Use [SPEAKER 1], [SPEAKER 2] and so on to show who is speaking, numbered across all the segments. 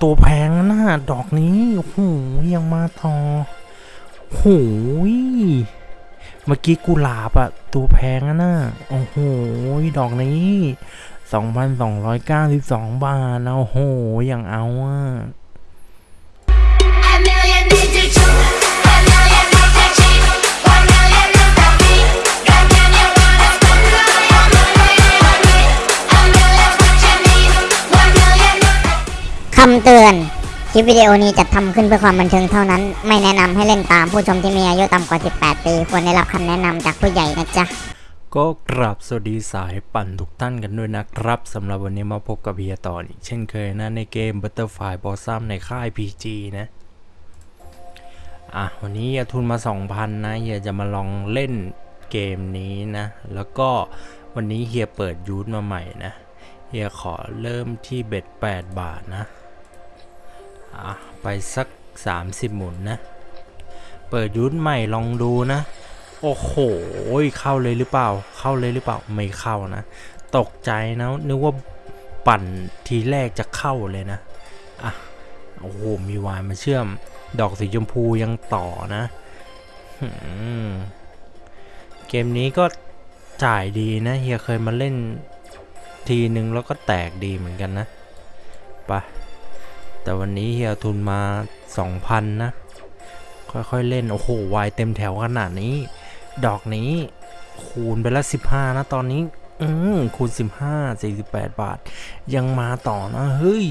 [SPEAKER 1] ตัวแพงนะดอกนี้โอ้โหยังมาต่อโอ้หเมื่อกี้กุหลาบอะตัวแพงอะนะโอ้โหดอกนี้ 2,292 บาทนะโอ้โหยังเอาอะ
[SPEAKER 2] คำเตือน คลิปวิดีโอนี้จัดทำขึ้นเพื่อความบันเทิงเท่านั้น ไม่แนะนำให้เล่นตามผู้ชมที่มีอายุต่ำกว่า 18 ปี ควรได้รับคำแนะนำจากผู้ใหญ่นะจ๊ะ
[SPEAKER 1] ก็กราบสวัสดีสายปั่นทุกท่านกันด้วยนะครับสำหรับวันนี้มาพบกับเฮียต่ออีกเช่นเคยนะในเกม Butterfly Blossom ในค่าย PG นะ อะ วันนี้เฮียทุนมา 2,000 นะเฮียจะมาลองเล่นเกมนี้นะ แล้วก็วันนี้เฮียเปิดยูทมาใหม่นะเฮียขอเริ่มที่เบ็ด8บาทนะอะ ไปสัก 30 หมุนนะ เปิดยูทใหม่ลองดูนะ โอ้โห เข้าเลยหรือเปล่า เข้าเลยหรือเปล่า ไม่เข้านะ ตกใจนะนึกว่าปั่นทีแรกจะเข้าเลยนะ อะ โอ้โห มีวายมาเชื่อม ดอกสีชมพูยังต่อนะ เกมนี้ก็จ่ายดีนะ เฮียเคยมาเล่นทีนึงแล้วก็แตกดีเหมือนกันนะ ไป แต่วันนี้เฮียทุนมา 2,000 นะ ค่อยๆเล่น โอ้โห วายเต็มแถวขนาดนี้ ดอกนี้ คูณไปละ 15 นะ ตอนนี้ อืมคูณ 15 48 บาท ยังมาต่อนะ เฮ้ย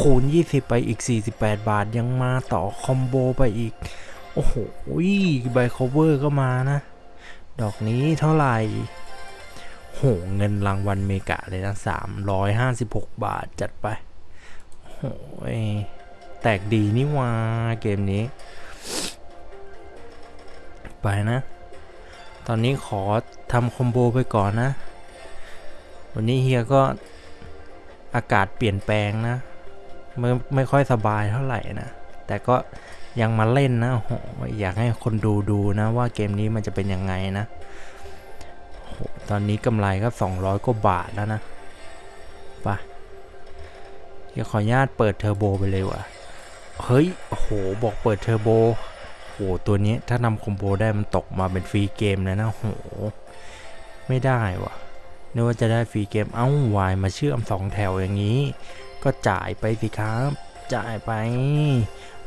[SPEAKER 1] คูณ 20 ไปอีก 48 บาท ยังมาต่อ คอมโบไปอีก โอ้โหไบโคเวอร์ก็มานะ ดอกนี้เท่าไหร่โห เงินรางวัลเมกะเลยนะ 356 บาทจัดไป แตกดีนี่วาเกมนี้ ไปนะ ตอนนี้ขอทำคอมโบไปก่อนนะ วันนี้เฮียก็อากาศเปลี่ยนแปลงนะ ไม่ไม่ค่อยสบายเท่าไหร่นะ แต่ก็ยังมาเล่นนะโอ้โหอยากให้คนดูดูนะว่าเกมนี้มันจะเป็นยังไงนะโอ้โหตอนนี้กำไรก็ 200กว่าบาทแล้วนะ เดี๋ยวขออนุญาตเปิดเทอร์โบไปเลยว่ะ เฮ้ยโอ้โหบอกเปิดเทอร์โบโหตัวนี้ถ้านำคอมโบได้มันตกมาเป็นฟรีเกมเลยนะโหไม่ได้วะนึกว่าจะได้ฟรีเกมเอ้าวายมาเชื่อมสองแถวอย่างนี้ ก็จ่ายไปสิครับ จ่ายไป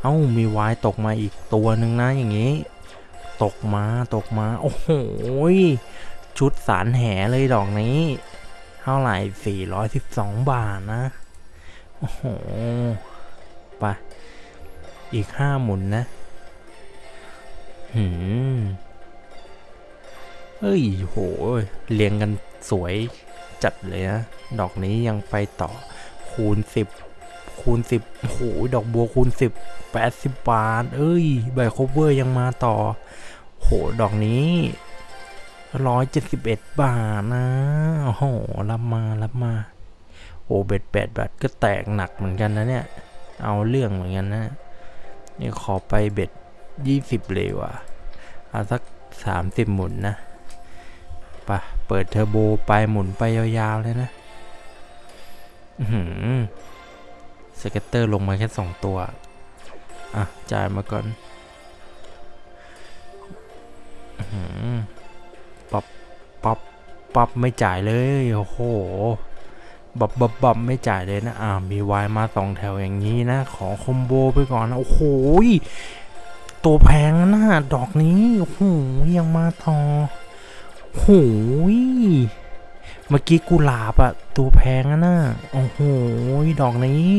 [SPEAKER 1] เอ้ามีวายตกมาอีกตัวหนึ่งนะอย่างนี้ ตกมาตกมาโอ้โหชุดสารแหเลยดอกนี้ เท่าไหร่412 บาทนะ โอ้โหไปอีกห้าหมุนนะ หืมเฮ้ยโห เรียงกันสวยจัดเลยนะ ดอกนี้ยังไปต่อคูณสิบคูณสิบโห ดอกบัวคูณสิบแปดสิบบาท เอ้ย ใบโคเวอร์ยังมาต่อ โห ดอกนี้ร้อยเจ็ดสิบเอ็ดบาทนะ โอ้โห รับมา รับมา โอ้เบ็ดแปดบาทก็แตกหนักเหมือนกันนะเนี่ย เอาเรื่องเหมือนกันนะ นี่ขอไป bet ยี่สิบเลยว่ะ เอาสักสามสิบหมุนนะปะเปิดเทอร์โบไปหมุนไปยาวๆเลยนะ อือหือ scatter ลงมาแค่สองตัว อะ จ่ายมาก่อนอื้อหือปับปับปับไม่จ่ายเลย โอ้โห บบบบบบไม่จ่ายเลยนะ อ่า มีวายมาสองแถวอย่างนี้นะ ขอคอมโบไปก่อนนะ โอ้โหตัวแพงนะดอกนี้ โอ้โห ยังมาต่อโอ้โหยเมื่อกี้กุหลาบอะตัวแพงอะนะโอ้โห ดอกนี้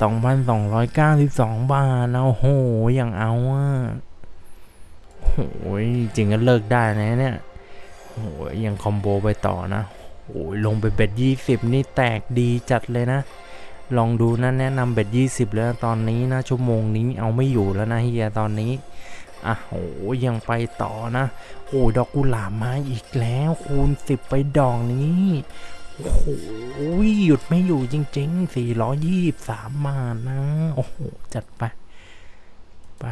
[SPEAKER 1] 2,292 บาทนะโอ้โห ยังเอาอะโอ้ยจริงก็เลิกได้นะเนี่ยโอ้ยยังคอมโบไปต่อนะ โอ้ยลงไปเบ็ดยี่สิบนี่แตกดีจัดเลยนะ ลองดูนะแนะนำเบ็ดยี่สิบแล้วตอนนี้นะ ชั่วโมงนี้เอาไม่อยู่แล้วนะเฮียตอนนี้อะโอ้ยังไปต่อนะโอ้ยดอกกุหลาบมาอีกแล้วคูณสิบไปดอกนี้โอ้โหหยุดไม่อยู่จริงๆสี่ร้อยยี่สามานะโอ้โหจัดไปไป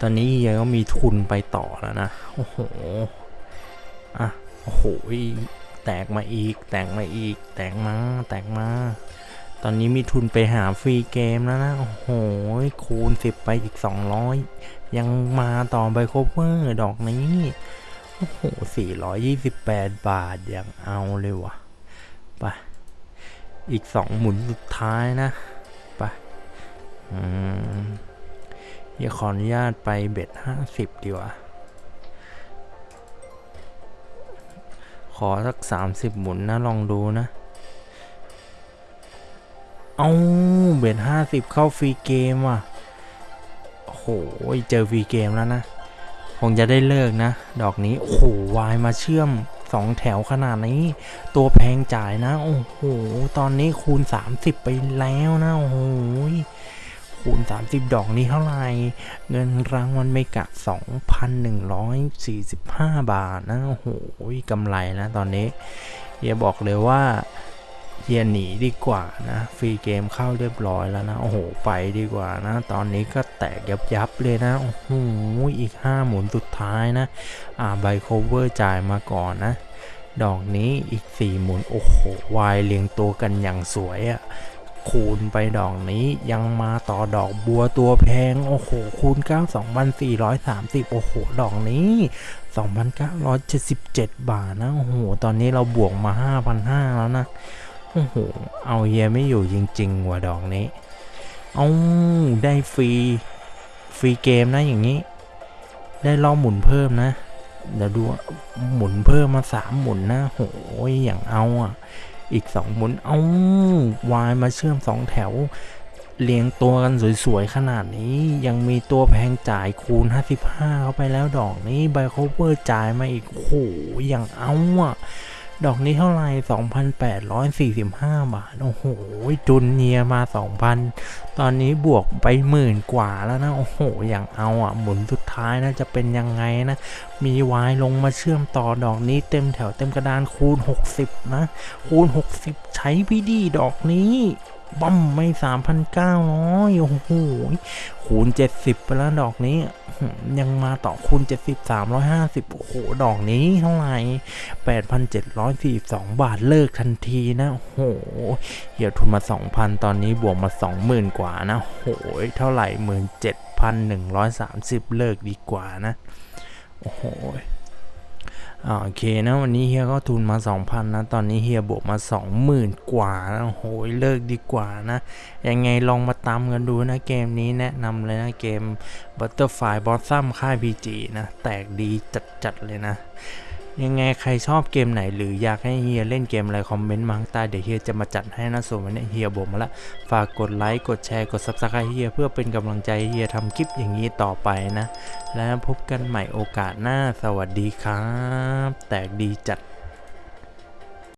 [SPEAKER 1] ตอนนี้เฮียก็มีทุนไปต่อแล้วนะ โอ้โห อะ โอ้โห แตกมาอีก แตกมาอีก แตกมา แตกมา ตอนนี้มีทุนไปหาฟรีเกมแล้วนะ โอ้โห คูณ 10 ไปอีก 200 ยังมาต่อไบโคเวอร์ดอกนี้ โอ้โห 428 บาท ยังเอาเลยวะไปอีก 2 หมุนสุดท้ายนะไปอืมเดี๋ยวขออนุญาตไป bet 50 ดีกว่า ขอสัก 30 หมุนนะ ลองดูนะ เอา bet ห้าสิบเข้าฟรีเกมว่ะโอ้โหเจอฟรีเกมแล้วนะ คงจะได้เลิกนะ ดอกนี้ โอ้โห วายมาเชื่อมสองแถวขนาดนี้ ตัวแพงจ่ายนะ โอ้โห ตอนนี้คูณ 30 ไปแล้วนะ โอ้โห คูณ 30 ดอกนี้เท่าไหร่เงินรางวัลเมกะ 2,145 บาทนะโอ้โหกำไรนะตอนนี้เฮียบอกเลยว่าเฮียหนีดีกว่านะ ฟรีเกมเข้าเรียบร้อยแล้วนะ โอ้โห ไปดีกว่านะ ตอนนี้ก็แตกยับยับเลยนะ โอ้โห อีก 5 หมุนสุดท้ายนะ อ่าไบโคเวอร์จ่ายมาก่อนนะ ดอกนี้อีก 4 หมุน โอ้โห วายเรียงตัวกันอย่างสวยอะ คูณไปดอกนี้ยังมาต่อดอกบัวตัวแพง โอ้โห คูณ 9 2,430 โอ้โห ดอกนี้ 2,977 บาทนะ โอ้โห ตอนนี้เราบวกมา 5,500 แล้วนะ โอ้โห เอาเฮียไม่อยู่จริงๆว่ะดอกนี้ เอาได้ฟรี ฟรีเกมนะอย่างนี้ ได้รอบหมุนเพิ่มนะ เดี๋ยวดูหมุนเพิ่มมาสามหมุนนะโหยอย่างเอาอะ อีกสองหมุน เอาวายมาเชื่อมสองแถว เรียงตัวกันสวยๆ ขนาดนี้ยังมีตัวแพงจ่ายคูณ 55 เข้าไปแล้วดอกนี้ไบโคเวอร์จ่ายมาอีกโอ้โหอย่างเอาอะ ดอกนี้เท่าไหร่2,845 บาท โอ้โห จุนเนียมา 2,000 ตอนนี้บวกไปหมื่นกว่าแล้วนะ โอ้โห อย่างเอาอะ หมุนสุดท้ายนะ จะเป็นยังไงนะ มีวายลงมาเชื่อมต่อดอกนี้เต็มแถวเต็มกระดานคูณ 60 นะ คูณ 60 ใช้พี่ดีดอกนี้บั้มไม่ 3,900 โอ้โห คูณ 70 ไปแล้วดอกนี้ ยังมาต่อคูณ 70 350 โอ้โห ดอกนี้เท่าไหร่ 8,742 บาทเลิกทันทีนะ โอ้โห เหี่ยวทุนมา 2,000 ตอนนี้บวกมา 20,000 กว่านะ โอ้โห เท่าไหร่ 17,130 เลิกดีกว่านะ โอ้โห โอเคนะวันนี้เฮียก็ทุนมา 2,000 นะ ตอนนี้เฮียบวกมา 20,000 กว่านะโหยเลิกดีกว่านะ ยังไงลองมาตามกันดูนะเกมนี้แนะนำเลยนะเกม Butterfly Blossom ค่าย PG นะ แตกดีจัดๆเลยนะ ยังไงใครชอบเกมไหน หรืออยากให้เฮียเล่นเกมอะไรคอมเมนต์มาข้างใต้เดี๋ยวเฮียจะมาจัดให้นะส่วนวันนี้เฮียบอกมาละฝากกดไลค์กดแชร์กด subscribe เฮียเพื่อเป็นกำลังใจเฮียทำคลิปอย่างนี้ต่อไปนะ แล้วพบกันใหม่โอกาสหน้าสวัสดีครับ แตกดีจัด